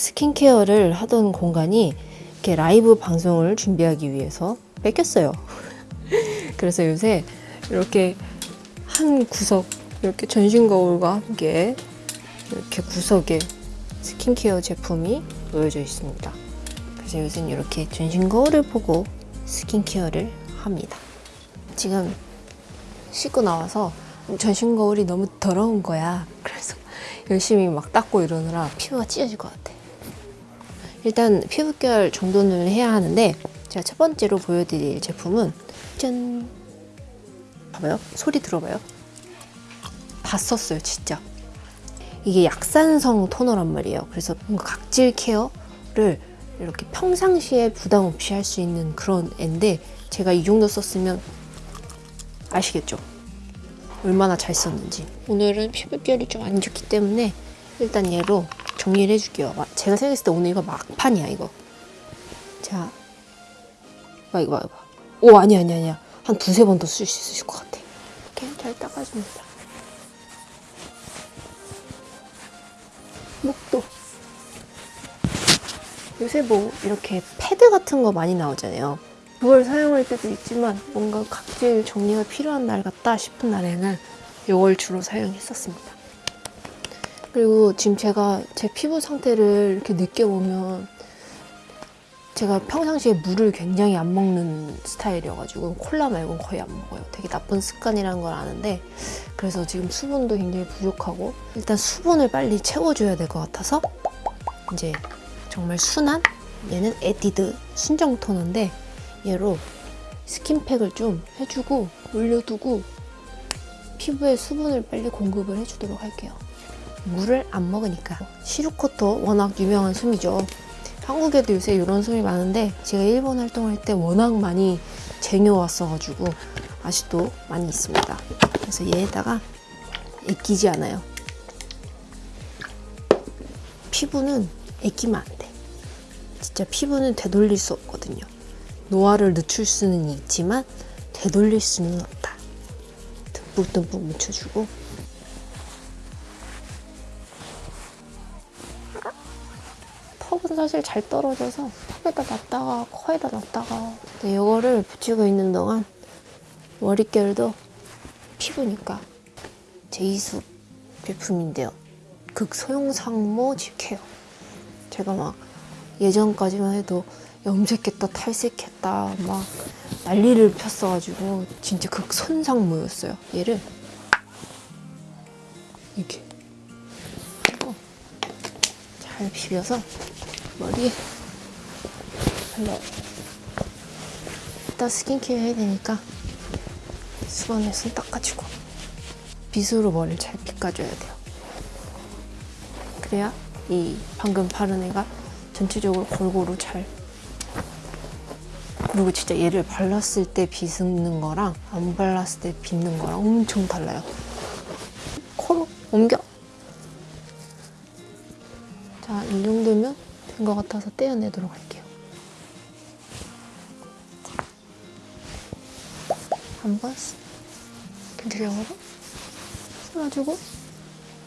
스킨케어를 하던 공간이 이렇게 라이브 방송을 준비하기 위해서 뺏겼어요. 그래서 요새 이렇게 한 구석 이렇게 전신 거울과 함께 이렇게 구석에 스킨케어 제품이 놓여져 있습니다. 그래서 요새는 이렇게 전신 거울을 보고 스킨케어를 합니다. 지금 씻고 나와서 전신 거울이 너무 더러운 거야. 그래서 열심히 막 닦고 이러느라 피부가 찢어질 것 같아. 일단 피부결 정돈을 해야 하는데 제가 첫 번째로 보여드릴 제품은 짠! 봐봐요. 소리 들어봐요. 다 썼어요, 진짜. 이게 약산성 토너란 말이에요. 그래서 뭔가 각질 케어를 이렇게 평상시에 부담 없이 할 수 있는 그런 앤데 제가 이 정도 썼으면 아시겠죠? 얼마나 잘 썼는지. 오늘은 피부결이 좀 안 좋기 때문에 일단 얘로 정리를 해줄게요. 마- 제가 생각했을 때 오늘 이거 막판이야, 이거. 자, 봐, 이거 봐, 이거 봐. 오, 아니야, 아니야, 아니야. 한 두세 번 더 쓸 수 있을 것 같아. 이렇게 잘 닦아줍니다. 목도. 요새 뭐 이렇게 패드 같은 거 많이 나오잖아요. 그걸 사용할 때도 있지만 뭔가 각질 정리가 필요한 날 같다 싶은 날에는 이걸 주로 사용했었습니다. 그리고 지금 제가 제 피부 상태를 이렇게 느껴보면 제가 평상시에 물을 굉장히 안 먹는 스타일이어가지고 콜라 말고는 거의 안 먹어요. 되게 나쁜 습관이라는 걸 아는데 그래서 지금 수분도 굉장히 부족하고 일단 수분을 빨리 채워줘야 될 것 같아서 이제 정말 순한 얘는 에뛰드 순정 토너인데 얘로 스킨팩을 좀 해주고 올려두고 피부에 수분을 빨리 공급을 해주도록 할게요. 물을 안 먹으니까 시루코토 워낙 유명한 솜이죠. 한국에도 요새 이런 솜이 많은데 제가 일본 활동할 때 워낙 많이 쟁여왔어가지고 아직도 많이 있습니다. 그래서 얘에다가 애끼지 않아요. 피부는 애끼면 안 돼. 진짜 피부는 되돌릴 수 없거든요. 노화를 늦출 수는 있지만 되돌릴 수는 없다. 듬뿍듬뿍 묻혀주고 사실 잘 떨어져서 턱에다 놨다가 코에다 놨다가 근데 이거를 붙이고 있는 동안 머릿결도 피부니까 제이수 제품인데요. 극소형상모 직케어 제가 막 예전까지만 해도 염색했다 탈색했다 막 난리를 폈어가지고 진짜 극손상모였어요. 얘를 이렇게 잘 비벼서 머리에 발라 이따 스킨케어 해야 되니까 수건에 손 닦아주고 빗으로 머리를 잘 빗가줘야 돼요. 그래야 이 방금 바른 애가 전체적으로 골고루 잘 그리고 진짜 얘를 발랐을 때 빗는 거랑 안 발랐을 때 빗는 거랑 엄청 달라요. 코로 옮겨. 같아서 떼어내도록 할게요. 한번 근처적으로 쓸어주고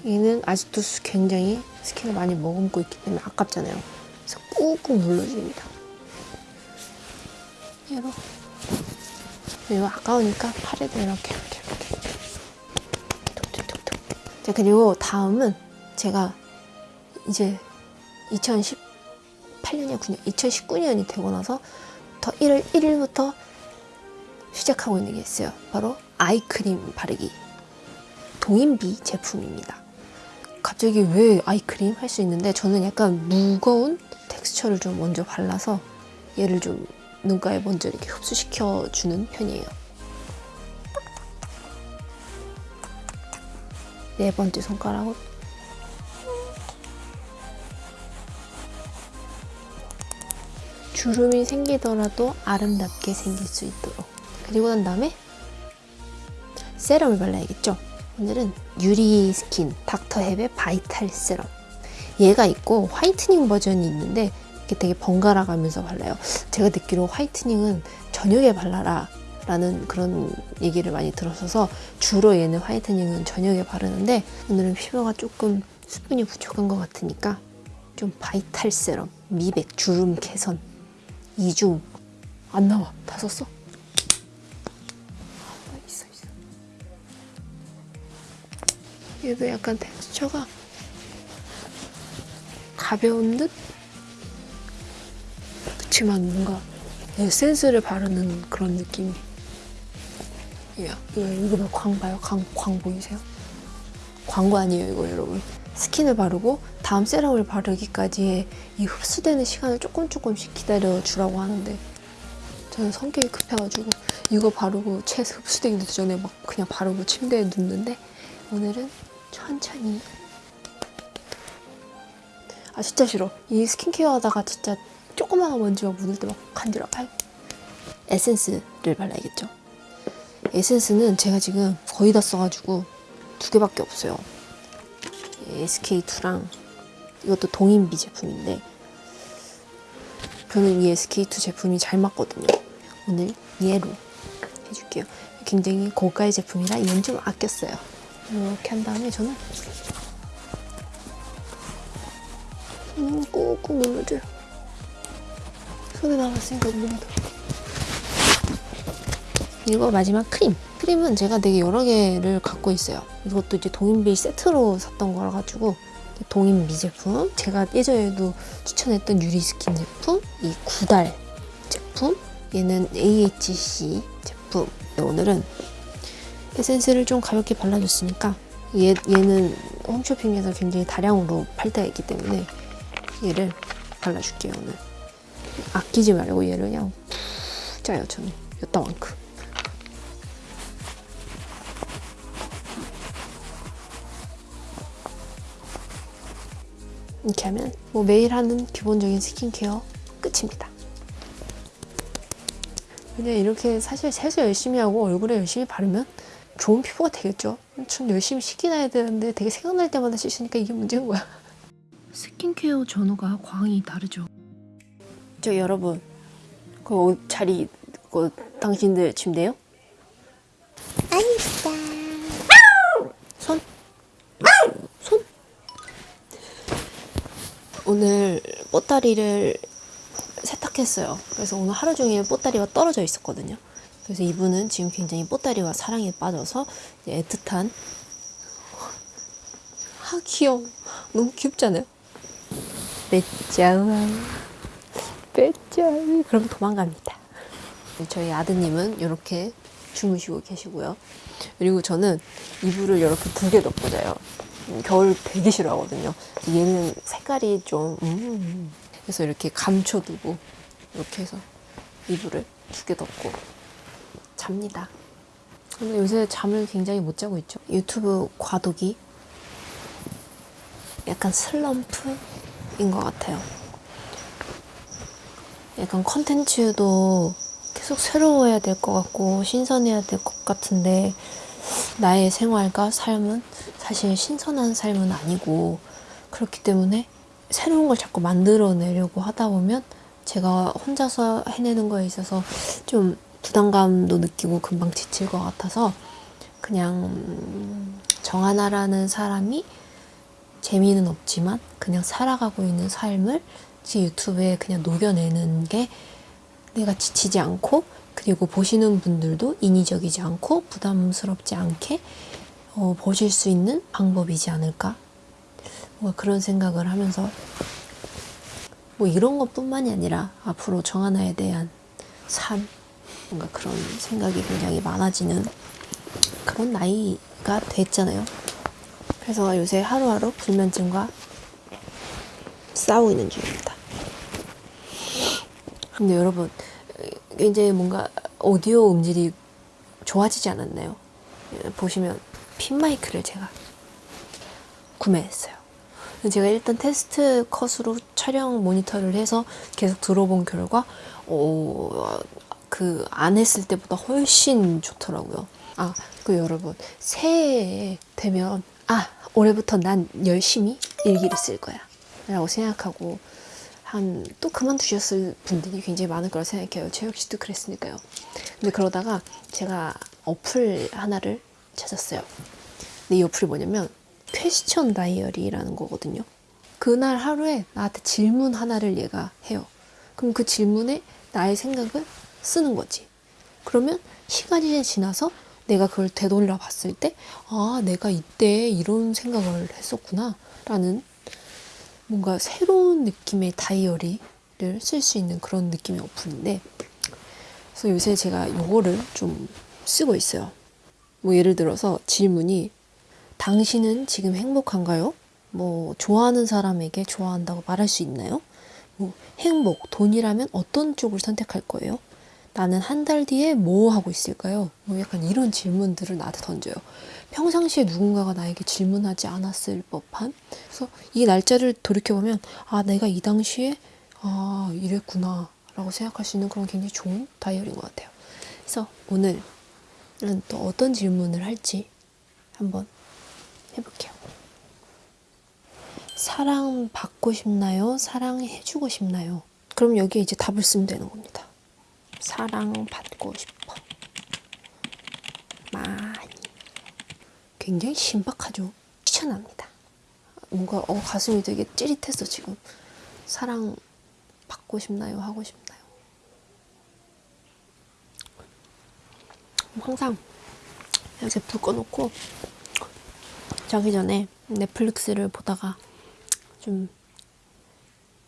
얘는 아직도 수- 굉장히 스킨을 많이 머금고 있기 때문에 아깝잖아요. 그래서 꾹꾹 눌러줍니다. 얘로 이거 아까우니까 팔에도 이렇게 이렇게 이렇게 톡톡톡톡 자 그리고 다음은 제가 이제 2018년이야 9년 2019년이 되고 나서 더 1월 1일부터 시작하고 있는 게 있어요. 바로 아이크림 바르기. 동인비 제품입니다. 갑자기 왜 아이크림 할 수 있는데 저는 약간 무거운 텍스처를 좀 먼저 발라서 얘를 좀 눈가에 먼저 이렇게 흡수시켜 주는 편이에요. 네 번째 손가락으로 주름이 생기더라도 아름답게 생길 수 있도록 그리고 난 다음에 세럼을 발라야겠죠. 오늘은 유리 스킨 닥터헵의 vital 세럼 얘가 있고 whitening 버전이 있는데 이게 되게 번갈아 가면서 발라요. 제가 듣기로 whitening은 저녁에 발라라 라는 그런 얘기를 많이 들었어서 주로 얘는 화이트닝은 저녁에 바르는데 오늘은 피부가 조금 수분이 부족한 것 같으니까 좀 바이탈 세럼, 미백, 주름 개선, 이중 안 나와. 다 썼어? 아, 있어 있어. 얘도 약간 텍스처가 가벼운 듯? 그치만 뭔가 에센스를 바르는 그런 느낌이. 야, 이거, 이거 봐, 광 봐요? 광, 광 보이세요? 광고 아니에요, 이거 여러분. 스킨을 바르고 다음 세럼을 바르기까지의 이 흡수되는 시간을 조금 조금씩 기다려 주라고 하는데 저는 성격이 급해가지고 이거 바르고 채 흡수되기 전에 막 그냥 바르고 침대에 눕는데 오늘은 천천히. 아 진짜 싫어. 이 스킨케어 하다가 진짜 조그마한 먼지가 묻을 때 막 간지러 아이 에센스를 발라야겠죠? 에센스는 제가 지금 거의 다 써가지고 두 개밖에 없어요 SK2랑 이것도 동인비 제품인데 저는 이 SK2 제품이 잘 맞거든요. 오늘 얘로 해줄게요. 굉장히 고가의 제품이라 이건 좀 아꼈어요. 이렇게 한 다음에 저는 음, 꾹꾹 눌러줘요. 손에 남았으니까 눌러도. 이거 마지막 크림. 크림은 제가 되게 여러 개를 갖고 있어요. 이것도 이제 동인비 세트로 샀던 거라 가지고 동인비 제품, 제가 예전에도 추천했던 유리스킨 제품, 이 구달 제품, 얘는 AHC 제품. 오늘은 에센스를 좀 가볍게 발라줬으니까 얘, 얘는 홈쇼핑에서 굉장히 다량으로 팔 때가 있기 때문에 얘를 발라줄게요 오늘. 아끼지 말고 얘를 그냥 푹 짜요 저는 요따만큼. 이렇게 하면 뭐 매일 하는 기본적인 스킨케어 끝입니다. 그냥 이렇게 사실 세수 열심히 하고 얼굴에 열심히 바르면 좋은 피부가 되겠죠. 전 열심히 씻긴 해야 되는데 되게 생각날 때마다 씻으니까 이게 문제인 거야. 스킨케어 전후가 광이 다르죠. 저 여러분, 그 옷 자리 그 당신들 침대요? 아니다. 손. 손. 오늘 뽀다리를 세탁했어요. 그래서 오늘 하루 종일 뽀다리가 떨어져 있었거든요. 그래서 이분은 지금 굉장히 뽀다리와 사랑에 빠져서 애틋한 아 귀여워. 너무 귀엽잖아요. 빼짜와 빼짜 그럼 도망갑니다. 저희 아드님은 이렇게 주무시고 계시고요. 그리고 저는 이불을 이렇게 두 개 덮고 자요. 겨울 되게 싫어하거든요. 얘는 색깔이 좀 음, 그래서 이렇게 감춰두고 이렇게 해서 이불을 두 개 덮고 잡니다. 근데 요새 잠을 굉장히 못 자고 있죠. 유튜브 과도기 약간 슬럼프인 것 같아요. 약간 컨텐츠도 계속 새로워야 될 것 같고 신선해야 될 것 같은데 나의 생활과 삶은 사실 신선한 삶은 아니고 그렇기 때문에 새로운 걸 자꾸 만들어내려고 하다 보면 제가 혼자서 해내는 거에 있어서 좀 부담감도 느끼고 금방 지칠 것 같아서 그냥 음, 정하나라는 사람이 재미는 없지만 그냥 살아가고 있는 삶을 제 유튜브에 그냥 녹여내는 게 내가 지치지 않고 그리고 보시는 분들도 인위적이지 않고 부담스럽지 않게 어, 보실 수 있는 방법이지 않을까 뭔가 그런 생각을 하면서 뭐 이런 것뿐만이 아니라 앞으로 정하나에 대한 삶 뭔가 그런 생각이 굉장히 많아지는 그런 나이가 됐잖아요. 그래서 요새 하루하루 불면증과 싸우고 있는 중입니다. 근데 여러분 이제 뭔가 오디오 음질이 좋아지지 않았나요? 보시면 핀 마이크를 제가 구매했어요. 제가 일단 테스트 컷으로 촬영 모니터를 해서 계속 들어본 결과 어, 그안 했을 때보다 훨씬 좋더라고요. 아, 그 여러분 새해 되면 아 올해부터 난 열심히 일기를 쓸 거야 라고 생각하고 한 또 그만두셨을 분들이 굉장히 많을 거라 생각해요. 저 역시도 그랬으니까요. 근데 그러다가 제가 어플 하나를 찾았어요. 근데 이 어플이 뭐냐면 퀘스천 다이어리라는 거거든요. 그날 하루에 나한테 질문 하나를 얘가 해요. 그럼 그 질문에 나의 생각을 쓰는 거지. 그러면 시간이 지나서 내가 그걸 되돌려 봤을 때, 아, 내가 이때 이런 생각을 했었구나. 라는 뭔가 새로운 느낌의 다이어리를 쓸 수 있는 그런 느낌의 어플인데, 그래서 요새 제가 요거를 좀 쓰고 있어요. 뭐 예를 들어서 질문이, 당신은 지금 행복한가요? 뭐, 좋아하는 사람에게 좋아한다고 말할 수 있나요? 뭐, 행복, 돈이라면 어떤 쪽을 선택할 거예요? 나는 한 달 뒤에 뭐 하고 있을까요? 뭐 약간 이런 질문들을 나한테 던져요. 평상시에 누군가가 나에게 질문하지 않았을 법한. 그래서 이 날짜를 돌이켜보면, 아, 내가 이 당시에, 아, 이랬구나. 라고 생각할 수 있는 그런 굉장히 좋은 다이어리인 것 같아요. 그래서 오늘은 또 어떤 질문을 할지 한번 해볼게요. 사랑 받고 싶나요? 사랑해주고 싶나요? 그럼 여기에 이제 답을 쓰면 되는 겁니다. 사랑받고 싶어. 많이. 굉장히 신박하죠? 추천합니다. 뭔가 어, 가슴이 되게 찌릿했어, 지금. 사랑 받고 싶나요? 하고 싶나요? 항상 이렇게 불 꺼놓고 자기 전에 넷플릭스를 보다가 좀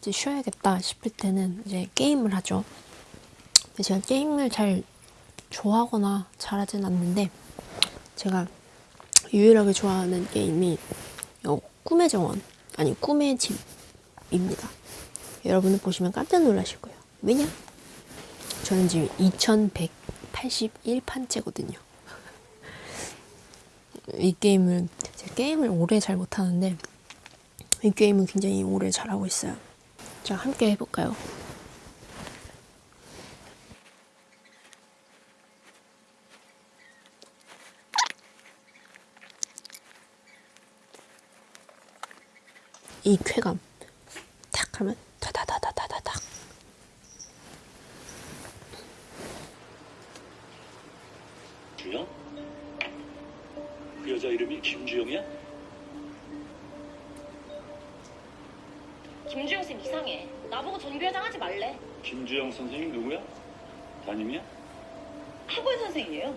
이제 쉬어야겠다 싶을 때는 이제 게임을 하죠. 제가 게임을 잘 좋아하거나 잘하진 않는데 제가 유일하게 좋아하는 게임이 어, 꿈의 정원 아니 꿈의 집입니다. 여러분은 보시면 깜짝 놀라실 거예요. 왜냐? 저는 지금 2181판째거든요. 이 게임을 제가 게임을 오래 잘 못하는데 이 게임은 굉장히 오래 잘하고 있어요. 자 함께 해볼까요? 이 쾌감 탁 하면 다다다다다다닥 주영? 그 여자 이름이 김주영이야? 김주영 쌤 이상해. 나보고 전교회장 하지 말래. 김주영 선생님 누구야? 담임이야? 학원 선생이에요.